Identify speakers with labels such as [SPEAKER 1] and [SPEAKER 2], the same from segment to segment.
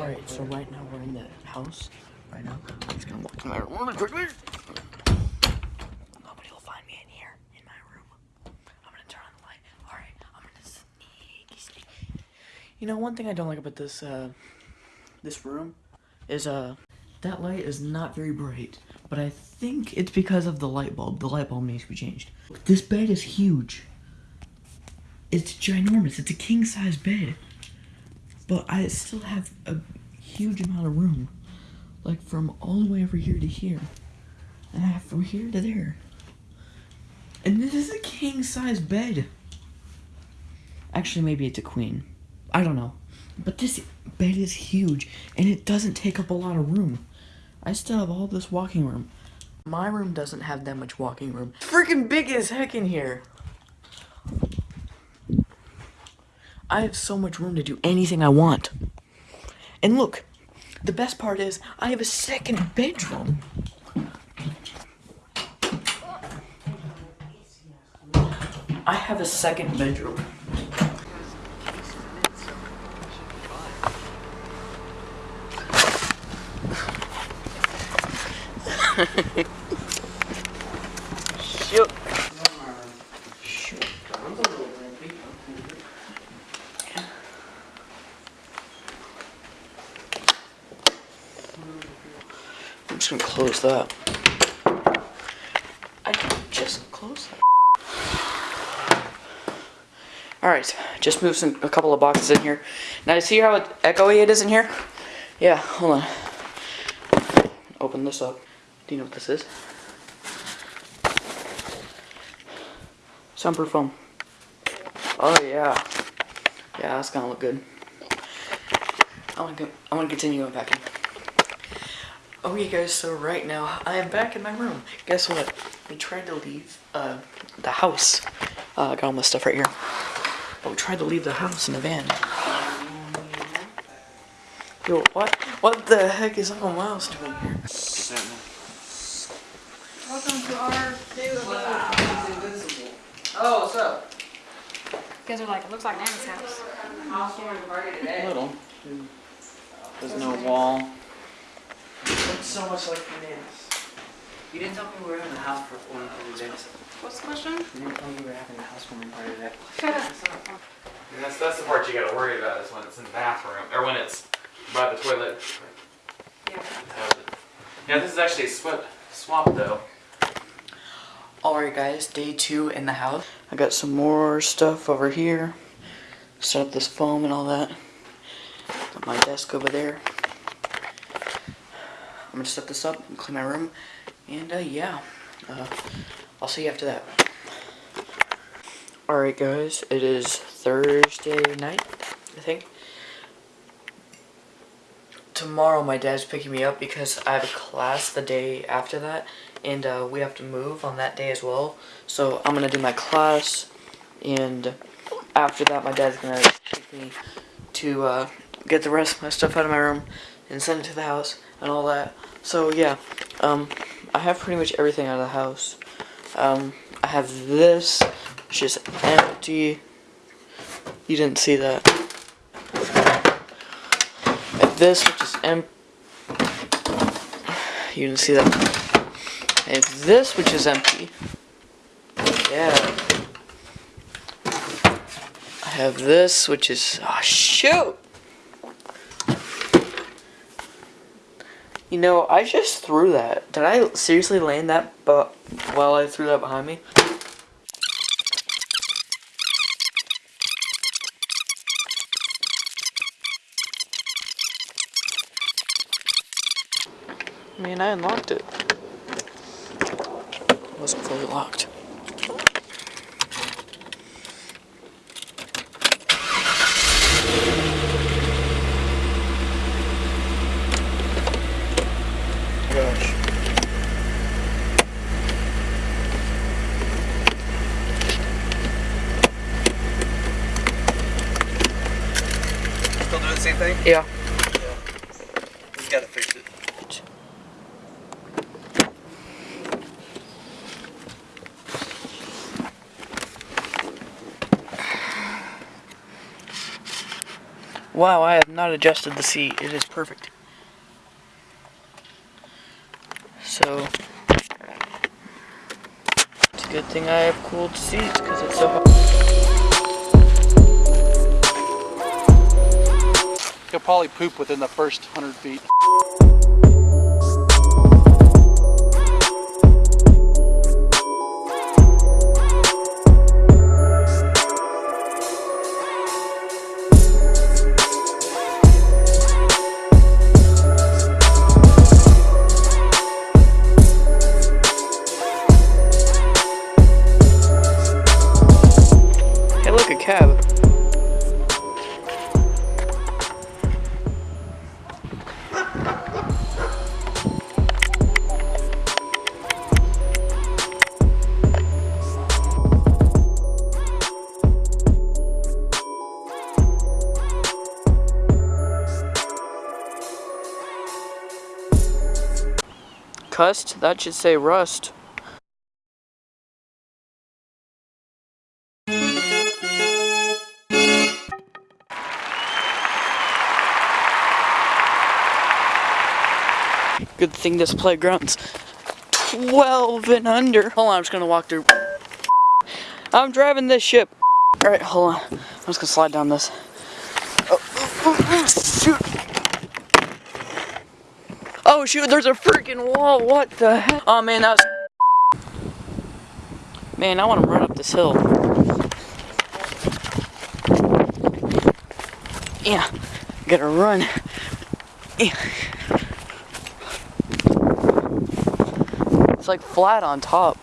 [SPEAKER 1] Alright, so right now we're in the house. Right now, I'm just gonna walk in my room really quickly. Nobody will find me in here, in my room. I'm gonna turn on the light. Alright, I'm gonna sneaky, sneaky. You know, one thing I don't like about this, uh, this room is, uh, that light is not very bright. But I think it's because of the light bulb. The light bulb needs to be changed. This bed is huge. It's ginormous. It's a king size bed. But I still have a huge amount of room. Like from all the way over here to here. And I have from here to there. And this is a king size bed. Actually, maybe it's a queen. I don't know. But this bed is huge. And it doesn't take up a lot of room. I still have all this walking room. My room doesn't have that much walking room. Freaking big as heck in here. I have so much room to do anything I want. And look, the best part is I have a second bedroom. I have a second bedroom. Shoot. Shoot. I'm that. I just closed that. Alright, just move some a couple of boxes in here. Now you see how echoey it is in here? Yeah, hold on. Open this up. Do you know what this is? Soundproof foam. Oh yeah. Yeah, that's gonna look good. I wanna go, I wanna continue unpacking. Okay guys, so right now I am back in my room. Guess what? We tried to leave uh, the house. Uh, I got all my stuff right here. But we tried to leave the house in the van. Yo, what? What the heck is Uncle Miles doing here?
[SPEAKER 2] Welcome to our new
[SPEAKER 1] Oh, what's up?
[SPEAKER 2] You guys are like, it looks like Nana's house.
[SPEAKER 1] A Little. There's no wall. Looks so much like bananas.
[SPEAKER 3] You didn't tell me we were having a house for one of the days.
[SPEAKER 2] What's the question?
[SPEAKER 3] You didn't tell me we were having a housewarming party today.
[SPEAKER 4] And that's, that's the part you gotta worry about is when it's in the bathroom, or when it's by the toilet.
[SPEAKER 2] Yeah.
[SPEAKER 4] Yeah, this is actually a swap, swap though.
[SPEAKER 1] Alright guys, day two in the house. I got some more stuff over here. Set up this foam and all that. Got my desk over there. I'm gonna set this up and clean my room. And uh, yeah, uh, I'll see you after that. Alright guys, it is Thursday night, I think. Tomorrow my dad's picking me up because I have a class the day after that and uh, we have to move on that day as well. So I'm gonna do my class, and after that, my dad's gonna take me to uh, get the rest of my stuff out of my room and send it to the house and all that. So yeah, um, I have pretty much everything out of the house. Um, I have this, which is empty. You didn't see that. Have this, which is empty. You didn't see that. And this, which is empty. Yeah. I have this, which is... Oh, shoot! You know, I just threw that. Did I seriously land that but while I threw that behind me? I mean, I unlocked it wasn't fully locked.
[SPEAKER 3] Yeah.
[SPEAKER 1] yeah.
[SPEAKER 3] We gotta fix it.
[SPEAKER 1] Wow, I have not adjusted the seat. It is perfect. So, it's a good thing I have cooled seats because it's so hot.
[SPEAKER 5] Probably poop within the first hundred feet.
[SPEAKER 1] Cust? That should say rust. Good thing this playground's 12 and under. Hold on, I'm just gonna walk through. I'm driving this ship. Alright, hold on. I'm just gonna slide down this. Oh, oh, oh, shoot. Oh shoot, there's a freaking wall. What the heck? Oh man, that was. Man, I wanna run up this hill. Yeah, gotta run. Yeah. It's like flat on top.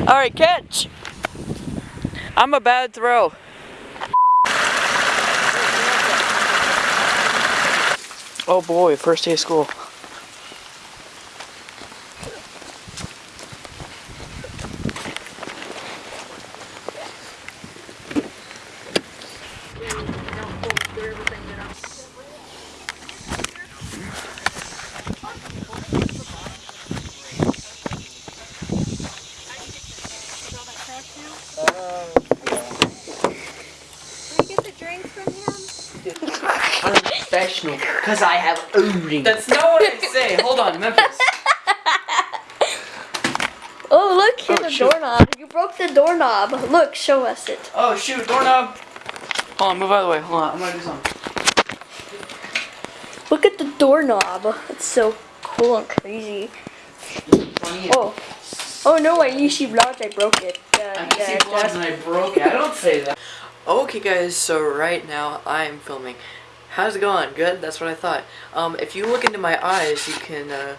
[SPEAKER 1] All right, catch. I'm a bad throw. Oh boy, first day of school. I'm professional because I have owning. That's not what I say. Hold on, Memphis.
[SPEAKER 6] Oh, look, here's
[SPEAKER 1] Oh,
[SPEAKER 6] a
[SPEAKER 1] shoot.
[SPEAKER 6] doorknob. You broke the doorknob. Look, show us it.
[SPEAKER 1] Oh shoot, doorknob. Hold on, move out of the way. Hold on, I'm gonna do something.
[SPEAKER 6] Look at the doorknob. It's so cool and crazy. Oh. Oh no, I Nishi vlogged, I broke it. Uh,
[SPEAKER 1] I
[SPEAKER 6] yeah,
[SPEAKER 1] see vlogs
[SPEAKER 6] that's-
[SPEAKER 1] and I broke it. I don't say that. Okay, guys. So right now I am filming. How's it going? Good. That's what I thought. Um, if you look into my eyes, you can uh.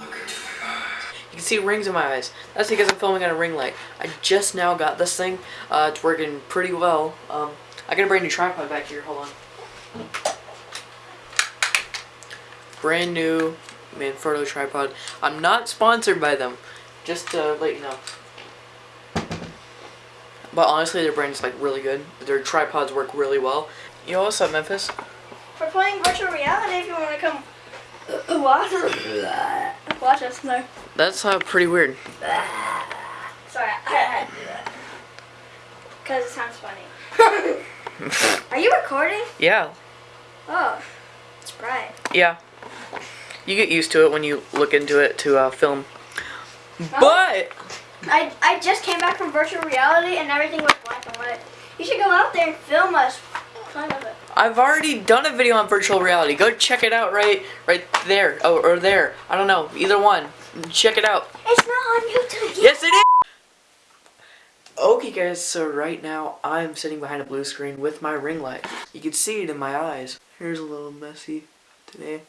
[SPEAKER 1] You can see rings in my eyes. That's because I'm filming on a ring light. I just now got this thing. Uh, it's working pretty well. Um, I got a brand new tripod back here. Hold on. Brand new Manfrotto tripod. I'm not sponsored by them. Just to let you know. But honestly, their brand is like really good. Their tripods work really well. Yo, what's up, Memphis?
[SPEAKER 6] We're playing virtual reality if you want to come watch us. Watch us, no.
[SPEAKER 1] That's uh, pretty weird.
[SPEAKER 6] Sorry, I had to do that. Because it sounds funny. Are you recording?
[SPEAKER 1] Yeah,
[SPEAKER 6] Oh, it's bright.
[SPEAKER 1] yeah. You get used to it when you look into it to uh, film. But
[SPEAKER 6] I, I just came back from virtual reality and everything was black and white. You should go out there and film us. It.
[SPEAKER 1] I've already done a video on virtual reality. Go check it out right, right there, oh, or there. I don't know, either one. Check it out.
[SPEAKER 6] It's not on YouTube yet.
[SPEAKER 1] Yes, it is. Okay, guys. So right now I'm sitting behind a blue screen with my ring light. You can see it in my eyes. Here's a little messy today.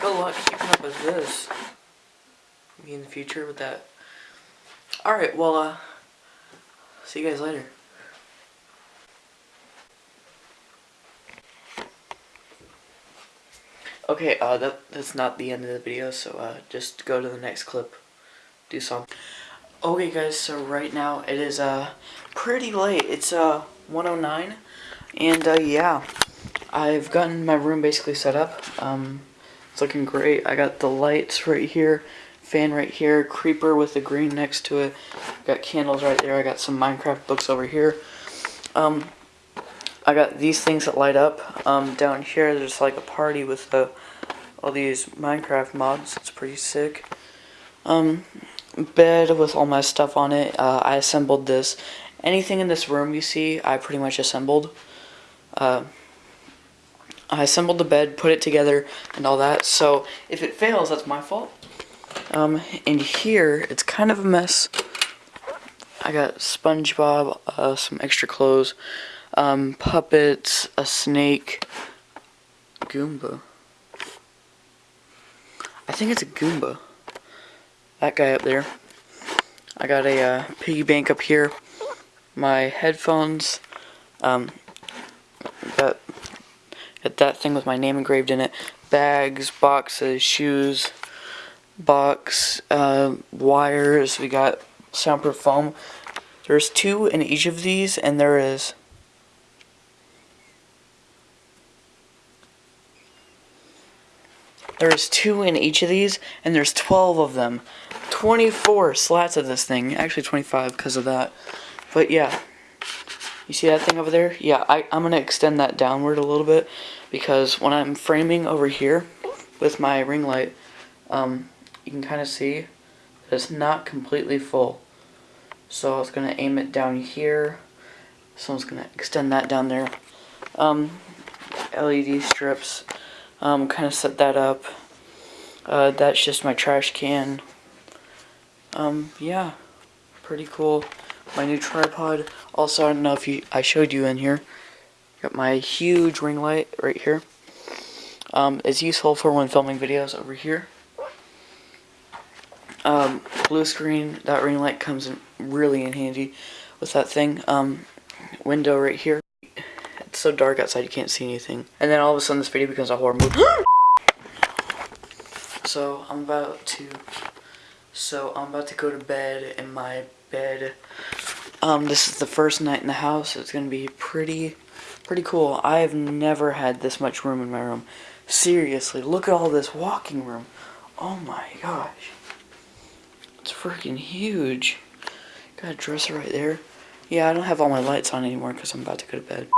[SPEAKER 1] Good luck keeping up with this. Me in the future with that. Alright, well, uh, see you guys later. Okay, uh, that, that's not the end of the video, so, uh, just go to the next clip. Do something. Okay, guys, so right now it is, uh, pretty late. It's, uh, 109, and, uh, yeah. I've gotten my room basically set up. Um, It's looking great. I got the lights right here, fan right here, creeper with the green next to it. Got candles right there. I got some Minecraft books over here. Um, I got these things that light up. Um, down here, there's like a party with uh, all these Minecraft mods. It's pretty sick. Um, bed with all my stuff on it. Uh, I assembled this. Anything in this room you see, I pretty much assembled. Uh, I assembled the bed, put it together, and all that. So if it fails, that's my fault. Um, in here, it's kind of a mess. I got SpongeBob, uh, some extra clothes, um, puppets, a snake, Goomba. I think it's a Goomba. That guy up there. I got a uh, piggy bank up here. My headphones. Um, got, got that thing with my name engraved in it. Bags, boxes, shoes, box, uh, wires. We got soundproof foam. There's two in each of these, and there is There's two in each of these, and there's 12 of them. 24 slats of this thing. Actually, 25 because of that. But yeah. You see that thing over there? Yeah, I, I'm going to extend that downward a little bit because when I'm framing over here with my ring light, um, you can kind of see that it's not completely full. So I was going to aim it down here. So going to extend that down there. Um, LED strips. Um, kind of set that up. Uh, that's just my trash can. Um, yeah, pretty cool. My new tripod. Also, I don't know if you, I showed you in here. Got my huge ring light right here. Um, it's useful for when filming videos over here. Um, blue screen, that ring light comes in really in handy with that thing. Um, window right here. It's so dark outside you can't see anything. And then all of a sudden this video becomes a horror movie. so I'm about to so I'm about to go to bed in my bed. Um this is the first night in the house. It's gonna be pretty pretty cool. I have never had this much room in my room. Seriously, look at all this walking room. Oh my gosh. It's freaking huge. Got a dresser right there. Yeah, I don't have all my lights on anymore because I'm about to go to bed.